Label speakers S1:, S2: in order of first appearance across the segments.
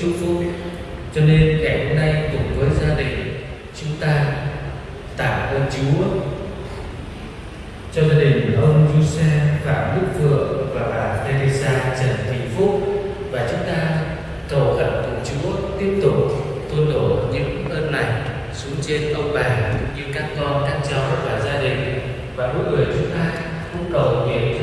S1: chúc phúc. Cho nên ngày hôm nay cùng với gia đình, chúng ta tạ ơn Chúa. Cho gia đình ông Giuse và Đức Vượng và bà Teresa Trần Thị Phúc. Và chúng ta cầu khẩn cùng Chúa tiếp tục tuôn đổ những ơn này xuống trên ông bà như các con, các cháu và gia đình. Và mỗi người chúng ta cũng cầu nguyện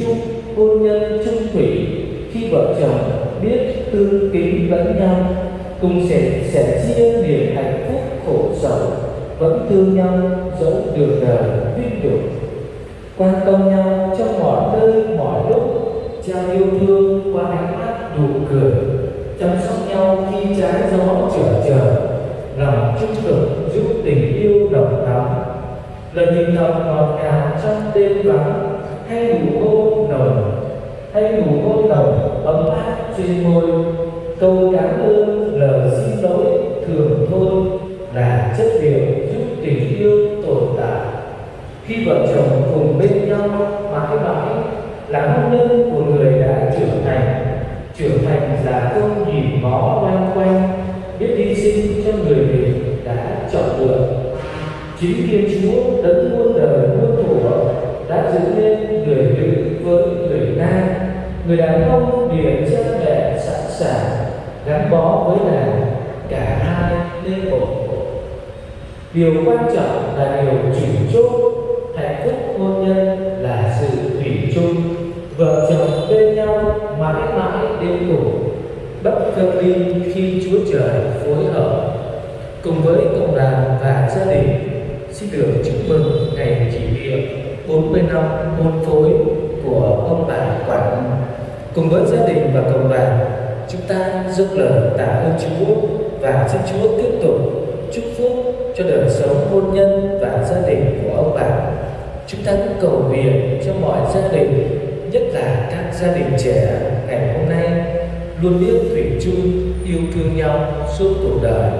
S1: chung hôn nhân chung thủy. Khi vợ chồng biết tương kính lẫn nhau, cùng sẻ sẻ chia niềm hạnh phúc khổ sầu vẫn thương nhau dẫu đường đời vinh nhục quan tâm nhau trong mọi nơi, mọi lúc, trao yêu thương qua ánh mắt nụ cười. Chăm sóc nhau khi trái gió trở trở, lòng trung thực giúp tình yêu đồng thắm lời nhìn thầm ngọt ngào trong đêm vắng hay nụ cô nồng hay nụ cô nồng, ấm áp trên môi. Câu cảm ơn lời xin lỗi thường thôi là chất liệu giúp tình yêu tồn tại. Khi vợ chồng cùng bên nhau mãi mãi là hôn nhân của người đã trưởng thành. Trưởng thành là không nhìn ngó loanh quanh, biết hy sinh cho người mình đã chọn lựa. Chính thiên chúa đấng muôn đời muôn thuở đã dựng người đàn ông điền chân để sẵn sàng gắn bó với nàng cả hai nên một điều quan trọng là điều chủ chốt hạnh phúc hôn nhân là sự thủy chung. Vợ chồng bên nhau mãi mãi đến cùng bất phân ly khi chúa trời phối hợp. Cùng với cộng đoàn và gia đình, xin được chúc mừng ngày kỷ niệm 40 năm hôn phối của ông bà cùng với gia đình và cộng đoàn chúng ta dâng lời tạ ơn Chúa và xin Chúa tiếp tục chúc phúc cho đời sống hôn nhân và gia đình của ông bà. Chúng ta cũng cầu nguyện cho mọi gia đình, nhất là các gia đình trẻ ngày hôm nay luôn biết thủy chung yêu thương nhau suốt cuộc đời.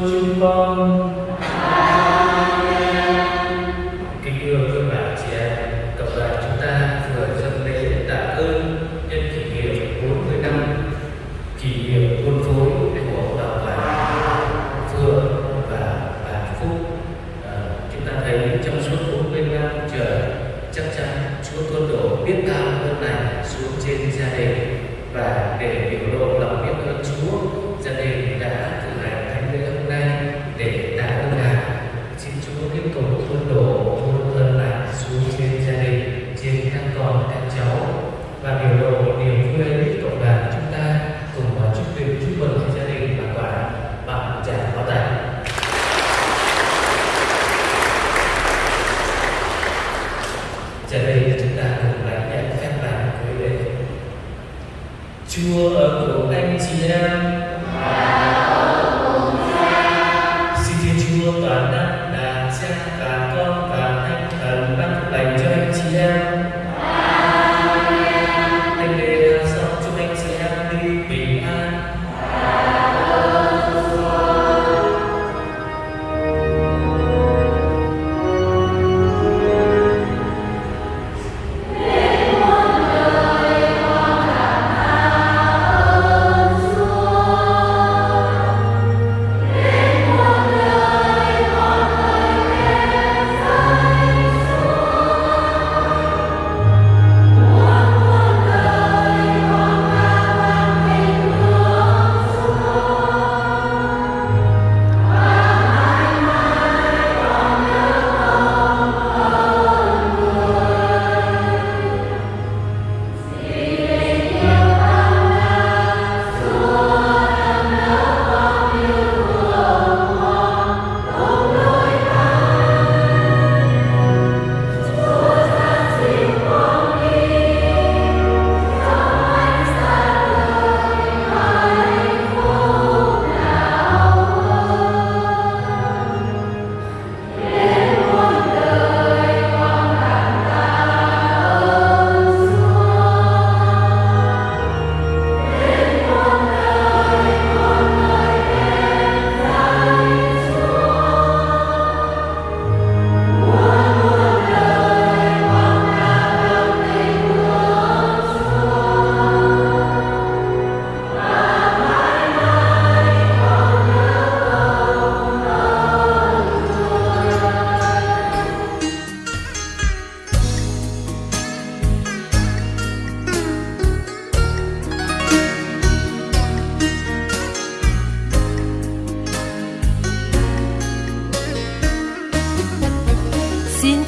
S1: chư con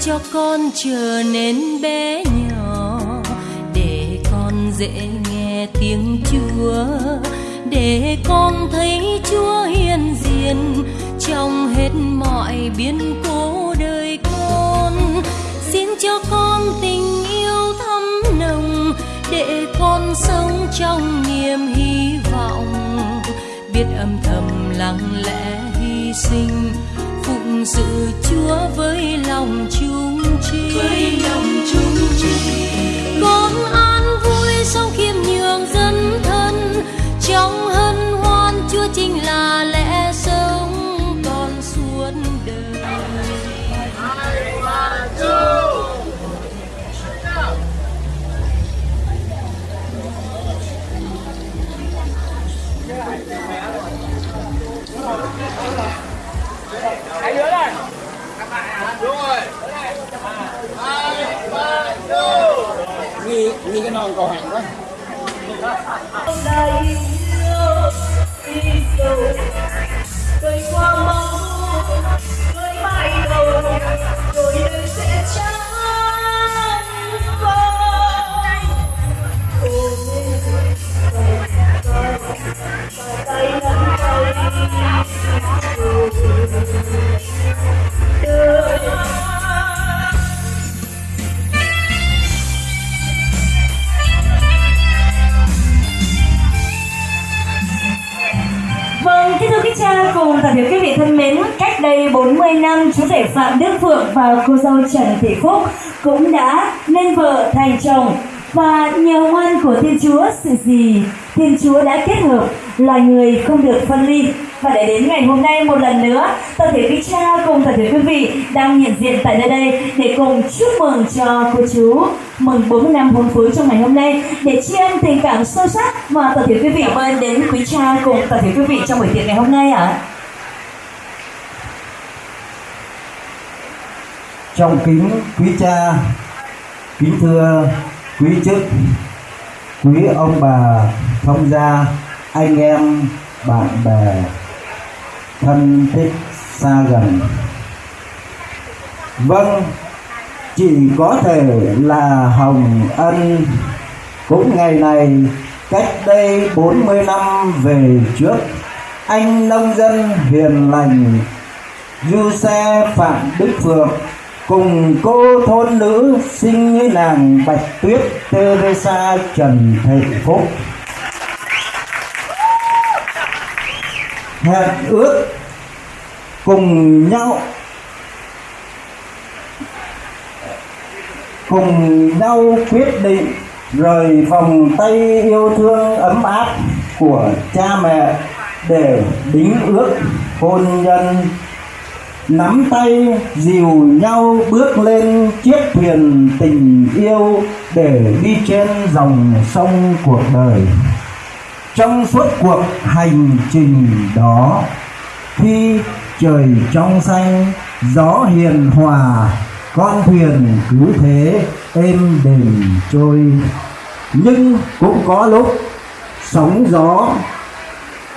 S1: cho con
S2: trở nên bé nhỏ, để con dễ nghe tiếng chúa, để con thấy chúa hiền diện trong hết mọi biến cố đời con. Xin cho con tình yêu thắm nồng, để con sống trong niềm hy vọng, biết âm thầm lặng lẽ hy sinh phụng sự Chúa với lòng chung chi.
S3: Với lòng chung chi.
S2: Con an vui sau khiêm nhường dân thân. Trong hân hoan Chúa chính là lẽ sống con suốt đời. Yeah. Hai đứa này. Đúng rồi.
S4: Nghi, nghi cái non cầu hàng quá.
S5: Đây yêu, đi. Vâng, cha cùng toàn thể quý vị thân mến, cách đây 40
S6: năm, chú rể Phạm Đức Phượng và cô dâu Trần Thị Phúc cũng đã nên vợ thành chồng. Và nhờ ngoan của Thiên Chúa sự gì Thiên Chúa đã kết hợp là người không được phân ly và để đến ngày hôm nay một lần nữa toàn thể quý cha cùng toàn thể quý vị đang hiện diện tại nơi đây để cùng chúc mừng cho cô chú mừng 40 năm hôn phối trong ngày hôm nay để tri ân tình cảm sâu sắc và toàn thể quý vị ơn đến quý cha cùng toàn thể quý vị trong buổi tiệc ngày hôm nay ạ. À.
S7: Trong kính quý cha, kính thưa quý chức, quý ông bà, thông gia, anh em, bạn bè, thân thích xa gần. Vâng, chỉ có thể là Hồng Ân cũng ngày này cách đây 40 năm về trước anh nông dân hiền lành du xe phạm đức phượng cùng cô thôn nữ sinh như nàng bạch tuyết teresa trần thị phúc hẹn ước cùng nhau cùng nhau quyết định rời vòng tay yêu thương ấm áp của cha mẹ để đính ước hôn nhân. Nắm tay dìu nhau bước lên chiếc thuyền tình yêu để đi trên dòng sông cuộc đời trong suốt cuộc hành trình đó, khi trời trong xanh, gió hiền hòa, con thuyền cứ thế êm đềm trôi. Nhưng cũng có lúc sóng gió,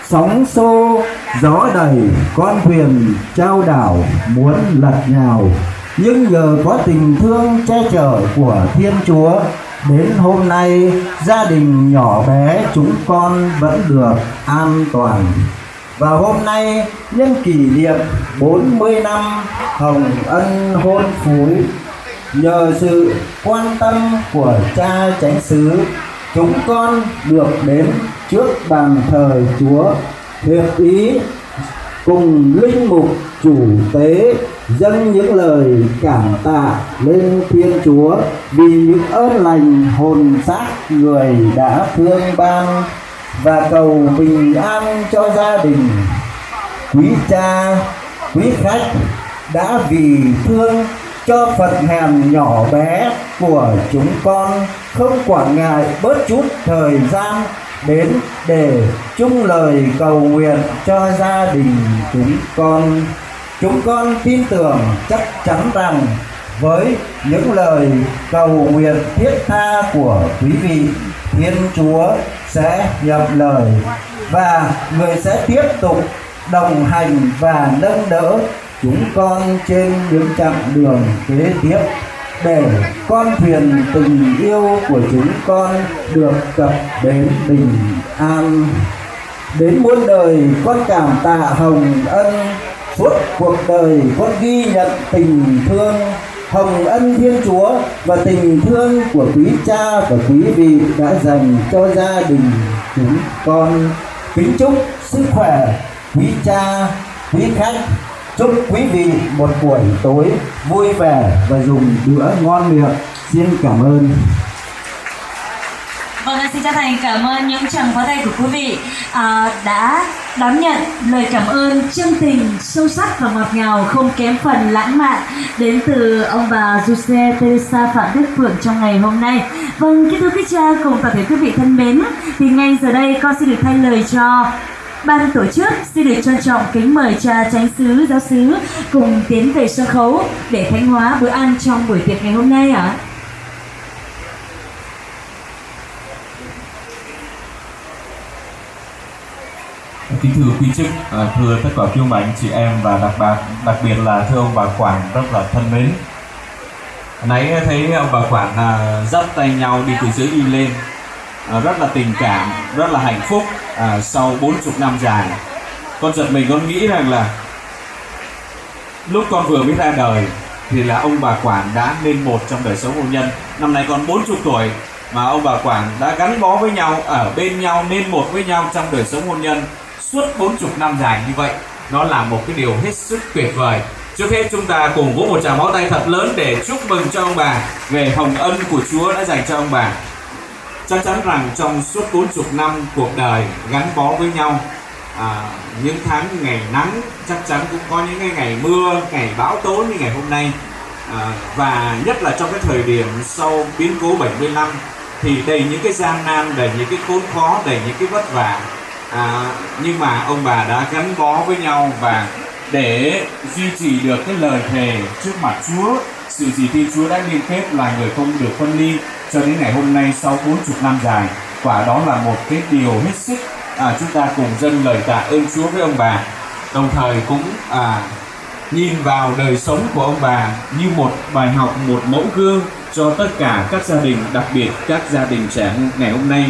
S7: sóng xô, gió đầy con thuyền trao đảo muốn lật nhào. Nhưng nhờ có tình thương che chở của thiên chúa đến hôm nay, gia đình nhỏ bé chúng con vẫn được an toàn. Và hôm nay, nhân kỷ niệm 40 năm Hồng Ân hôn phối, nhờ sự quan tâm của cha chánh xứ, chúng con được đến trước bàn thờ Chúa, hiệp ý cùng linh mục chủ tế dâng những lời cảm tạ lên Thiên Chúa vì những ơn lành hồn xác người đã thương ban và cầu bình an cho gia đình. Quý cha, quý khách đã vì thương cho phật hàm nhỏ bé của chúng con không quản ngại bớt chút thời gian đến để chung lời cầu nguyện cho gia đình chúng con chúng con tin tưởng chắc chắn rằng với những lời cầu nguyện thiết tha của quý vị, thiên chúa sẽ nhập lời và người sẽ tiếp tục đồng hành và nâng đỡ chúng con trên những chặng đường kế tiếp để con thuyền tình yêu của chúng con được cập đến bình an. Đến muôn đời, con cảm tạ hồng ân suốt cuộc đời con ghi nhận tình thương, hồng ân thiên chúa và tình thương của quý cha và quý vị đã dành cho gia đình chúng con. Kính chúc sức khỏe, quý cha, quý khách. Chúc quý vị một buổi tối vui vẻ và dùng bữa ngon miệng. Xin cảm ơn.
S6: Vâng, xin chân thành cảm ơn những tràng pháo tay của quý vị à, đã đón nhận lời cảm ơn chân tình sâu sắc và ngọt ngào không kém phần lãng mạn đến từ ông bà Giuse Teresa Phạm Đức Phượng trong ngày hôm nay. Vâng, kính thưa quý cha cùng toàn thể quý vị thân mến, thì ngay giờ đây con xin được thay lời cho Ban tổ chức xin được trân trọng kính mời cha chánh sứ giáo sứ cùng tiến về sân khấu để thánh hóa bữa ăn trong buổi tiệc ngày hôm nay ạ. À?
S8: Kính thưa quý chức, à, thưa tất cả quý ông bà anh chị em và đặc biệt đặc biệt là thưa ông bà quản rất là thân mến. Nãy thấy ông bà quản à, dắt tay nhau đi từ dưới đi lên, à, rất là tình cảm, rất là hạnh phúc à, sau 40 năm dài. Con giật mình con nghĩ rằng là lúc con vừa mới ra đời thì là ông bà quản đã nên một trong đời sống hôn nhân. Năm nay con 40 tuổi mà ông bà quản đã gắn bó với nhau ở bên nhau nên một với nhau trong đời sống hôn nhân suốt 40 năm dài như vậy. Nó là một cái điều hết sức tuyệt vời. Trước hết chúng ta cùng vỗ một tràng máu tay thật lớn để chúc mừng cho ông bà. Về hồng ân của Chúa đã dành cho ông bà. Chắc chắn rằng trong suốt 40 năm cuộc đời gắn bó với nhau à, những tháng ngày nắng chắc chắn cũng có những cái ngày mưa ngày bão tố như ngày hôm nay. À, và nhất là trong cái thời điểm sau biến cố 75 thì đầy những cái gian nan đầy những cái khốn khó đầy những cái vất vả à, nhưng mà ông bà đã gắn bó với nhau và để duy trì được cái lời thề trước mặt Chúa sự chỉ tin Chúa đã liên kết là người không được phân ly cho đến ngày hôm nay sau 40 năm dài. Quả đó là một cái điều hết sức à, chúng ta cùng dâng lời tạ ơn Chúa với ông bà. Đồng thời cũng à, nhìn vào đời sống của ông bà như một bài học một mẫu gương cho tất cả các gia đình đặc biệt các gia đình trẻ ngày hôm nay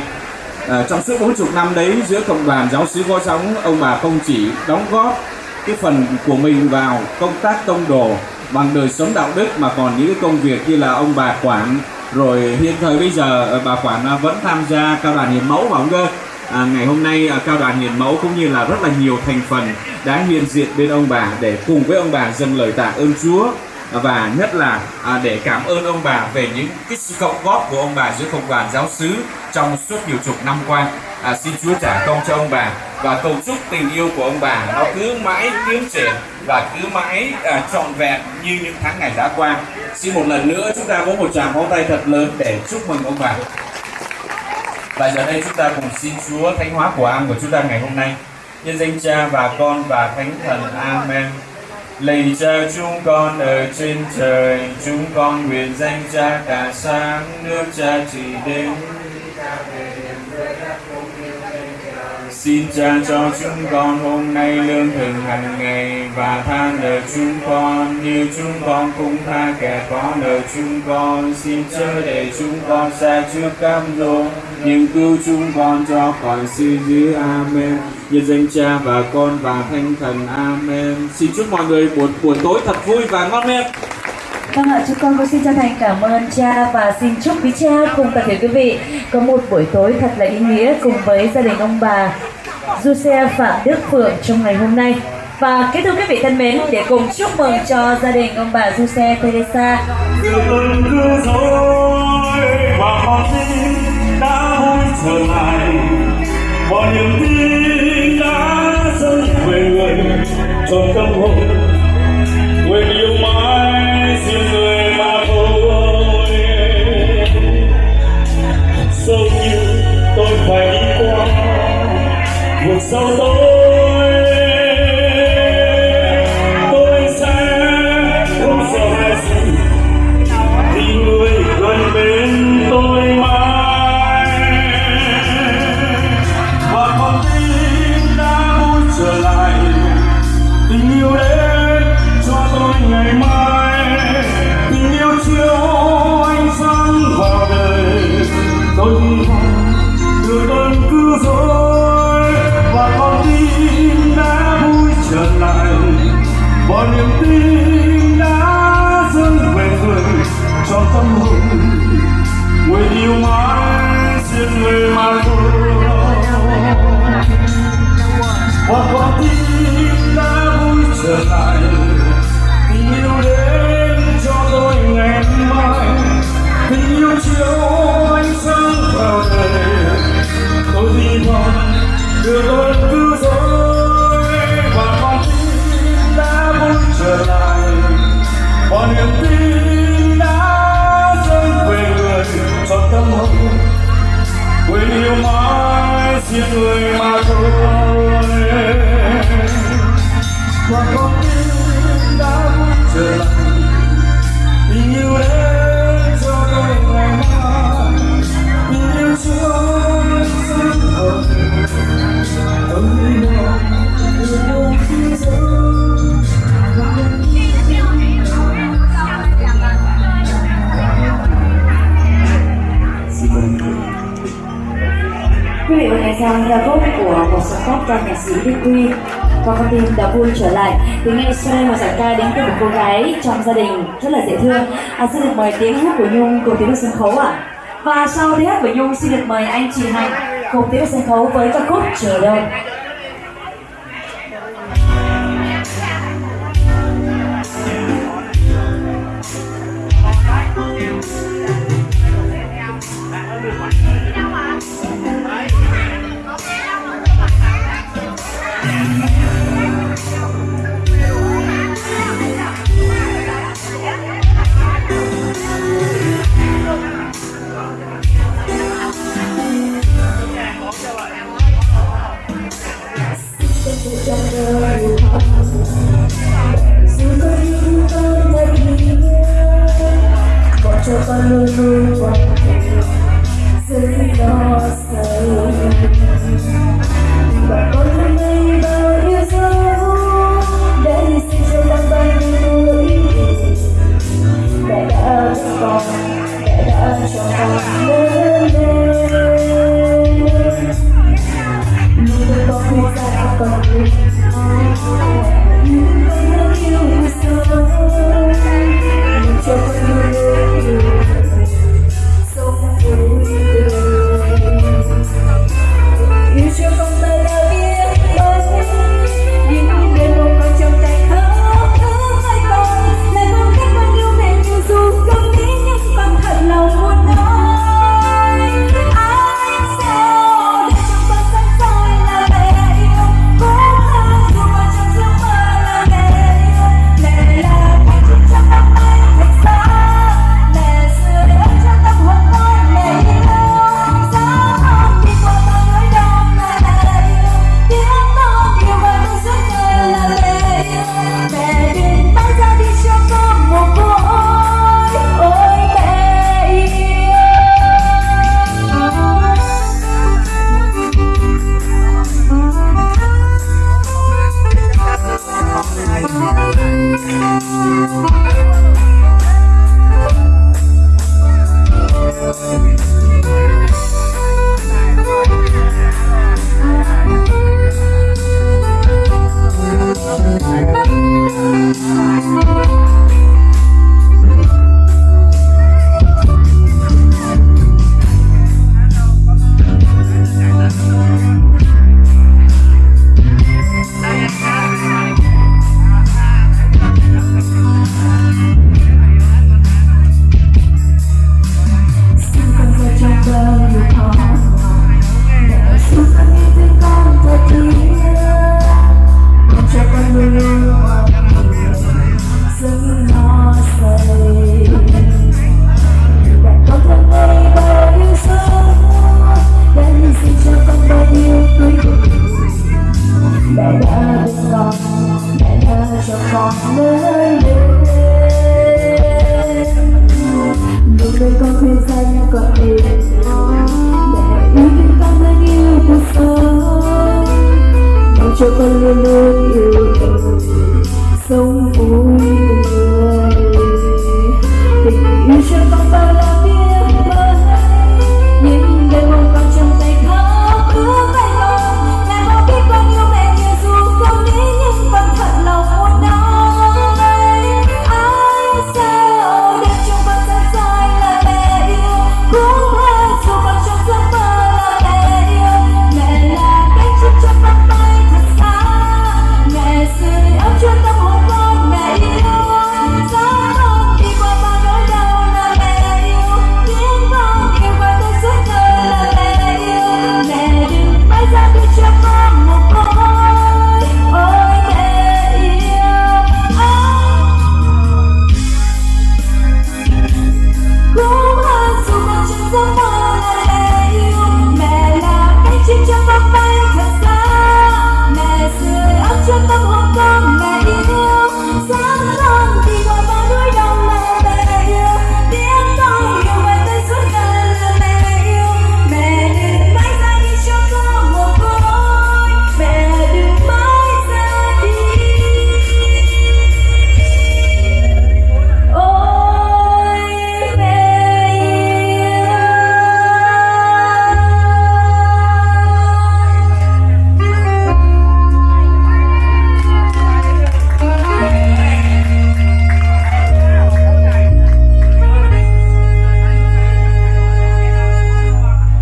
S8: à, trong suốt 40 năm đấy giữa cộng đoàn giáo sứ có sóng ông bà không chỉ đóng góp cái phần của mình vào công tác tông đồ bằng đời sống đạo đức mà còn những cái công việc như là ông bà quản rồi hiện thời bây giờ ờ, bà quản à, vẫn tham gia cao đoàn hiến mẫu mà ông cơ à, ngày hôm nay à, cao đoàn hiền mẫu cũng như là rất là nhiều thành phần đã hiện diện bên ông bà để cùng với ông bà dâng lời tạ ơn Chúa và nhất là à, để cảm ơn ông bà về những cái sự cộng góp của ông bà giữa công đoàn giáo xứ trong suốt nhiều chục năm qua à, xin Chúa trả công cho ông bà và cầu chúc tình yêu của ông bà nó cứ mãi tiến triển và cứ mãi à, trọn vẹn như những tháng ngày đã qua xin một lần nữa chúng ta có một tràng pháo tay thật lớn để chúc mừng ông bà và giờ đây chúng ta cùng xin Chúa thánh hóa của an của chúng ta ngày hôm nay. Nhân danh Cha và Con và Thánh Thần. Amen. Lạy Cha chúng con ở trên trời, chúng con nguyện danh Cha cả sáng, nước Cha chỉ đến. Xin cha cho chúng con hôm nay lương thực hàng ngày và tha nợ chúng con, như chúng con cũng tha kẻ có nợ chúng con. Xin chớ để chúng con xa trước cám dỗ nhưng cứu chúng con cho khỏi sự dữ. Amen. Nhân danh cha và con và thanh thần. Amen. Xin chúc mọi người buổi buổi tối thật vui và ngon miệng.
S6: Vâng ạ, chúng con cũng xin chân thành cảm ơn cha và xin chúc quý cha cùng toàn thể quý vị có một buổi tối thật là ý nghĩa cùng với gia đình ông bà Du Xe Phạm Đức Phượng trong ngày hôm nay. Và kính thưa quý vị thân mến, để cùng chúc mừng cho gia đình ông bà Du Xe Teresa.
S3: trở lại mọi niềm tin đã dâng về người trong tâm hồn mãi riêng quên yêu mãi riêng người mà
S6: Quý vị của một sáng tác ca nhạc sĩ Đức Quy. Qua con tim đã vui trở lại thì ngay sau đây một giọng ca đến từ một cô gái trong gia đình rất là dễ thương. À, xin được mời tiếng hát của Nhung cùng tiếng sân khấu ạ. Và sau tiếng hát của Nhung xin được mời anh chị Hạnh cùng tiếng sân khấu với ca khúc chờ đợi.